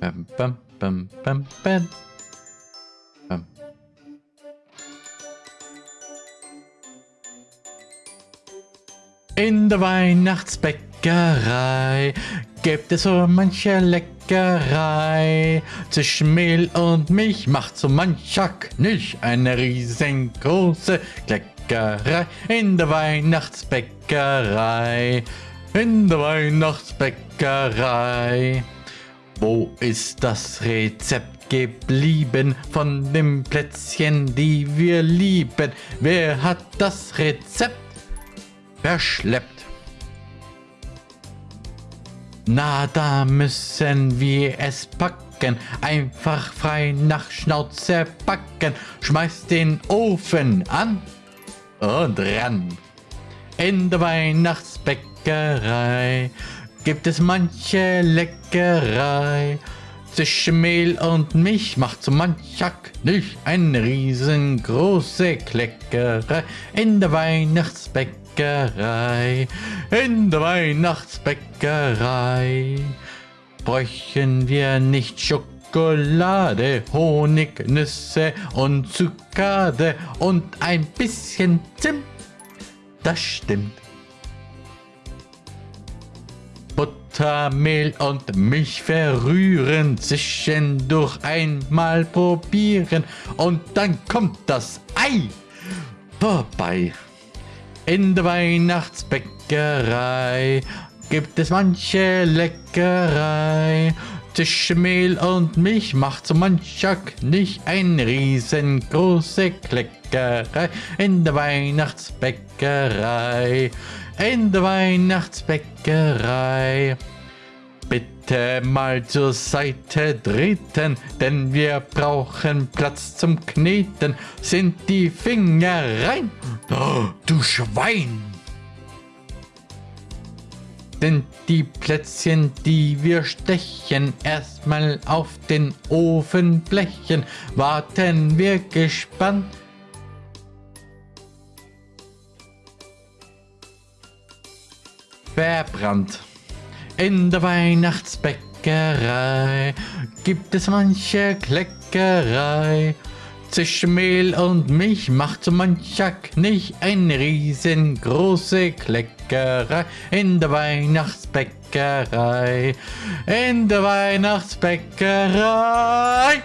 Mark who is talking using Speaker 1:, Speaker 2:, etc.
Speaker 1: Bam, bam, bam, bam, bam. Bam. In der Weihnachtsbäckerei gibt es so manche Leckerei. Zwischen Mehl und Milch macht so mancher Knilch eine riesengroße Kleckerei. In der Weihnachtsbäckerei, in der Weihnachtsbäckerei. Wo ist das Rezept geblieben von dem Plätzchen, die wir lieben? Wer hat das Rezept verschleppt? Na, da müssen wir es packen, einfach frei nach Schnauze packen. Schmeiß den Ofen an und ran. In der Weihnachtsbäckerei gibt es manche Leckerei. Zwischen Mehl und Milch macht so mancher Knilch eine riesengroße Kleckerei in der Weihnachtsbäckerei. In der Weihnachtsbäckerei bräuchten wir nicht Schokolade, Honig, Nüsse und Zuckade und ein bisschen Zimt. Das stimmt. Butter, Mehl und Milch verrühren, zwischendurch einmal probieren und dann kommt das Ei vorbei. In der Weihnachtsbäckerei gibt es manche Leckerei. Zwischen Mehl und Milch macht so mancher Knich eine riesengroße Kleckerei in der Weihnachtsbäckerei. In der Weihnachtsbäckerei. Bitte mal zur Seite treten, denn wir brauchen Platz zum Kneten. Sind die Finger rein? Oh, du Schwein! Sind die Plätzchen, die wir stechen, erstmal auf den Ofenblechen, warten wir gespannt. Verbrannt. In der Weihnachtsbäckerei gibt es manche Kleckerei. Zwischen Mehl und Milch macht so mancher Knich eine riesengroße Kleckerei in der Weihnachtsbäckerei. In der Weihnachtsbäckerei.